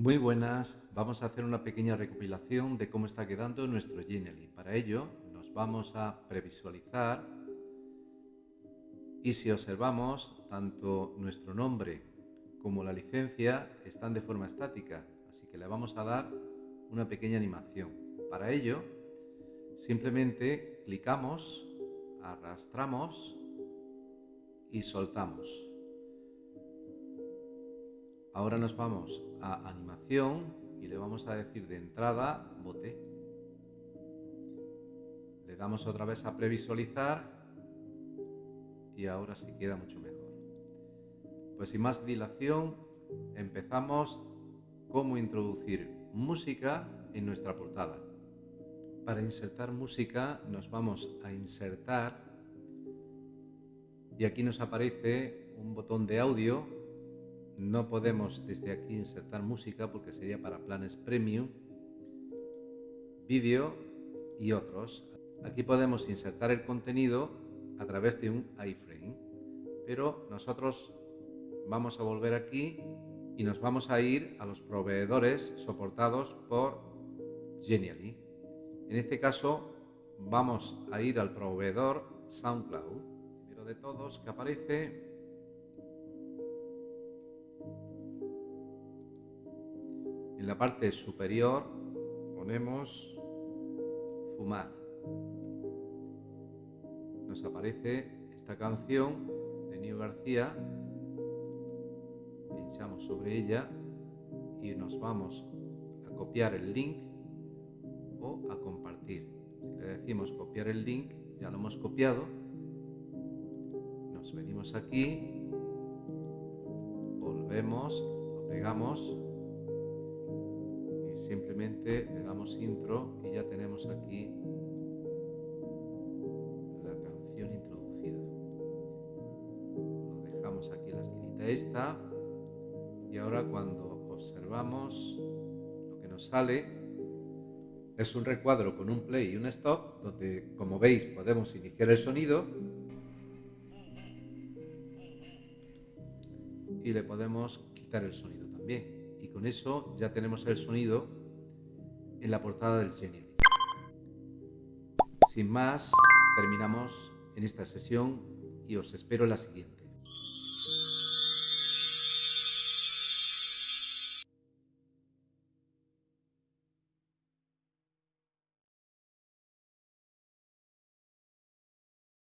Muy buenas, vamos a hacer una pequeña recopilación de cómo está quedando nuestro Genially. Para ello nos vamos a previsualizar y si observamos tanto nuestro nombre como la licencia están de forma estática, así que le vamos a dar una pequeña animación. Para ello simplemente clicamos, arrastramos y soltamos. Ahora nos vamos a animación y le vamos a decir de entrada bote. Le damos otra vez a previsualizar y ahora sí queda mucho mejor. Pues sin más dilación empezamos cómo introducir música en nuestra portada. Para insertar música nos vamos a insertar y aquí nos aparece un botón de audio no podemos desde aquí insertar música porque sería para planes premium, vídeo y otros. Aquí podemos insertar el contenido a través de un iframe, pero nosotros vamos a volver aquí y nos vamos a ir a los proveedores soportados por Genially. En este caso vamos a ir al proveedor SoundCloud, primero de todos que aparece En la parte superior ponemos fumar. Nos aparece esta canción de Nio García. Pinchamos sobre ella y nos vamos a copiar el link o a compartir. Si le decimos copiar el link, ya lo hemos copiado. Nos venimos aquí, volvemos, lo pegamos simplemente le damos intro y ya tenemos aquí la canción introducida. Lo dejamos aquí en la esquinita esta. Y ahora cuando observamos lo que nos sale es un recuadro con un play y un stop donde como veis podemos iniciar el sonido. Y le podemos quitar el sonido también y con eso ya tenemos el sonido en la portada del Genial. Sin más, terminamos en esta sesión y os espero en la siguiente.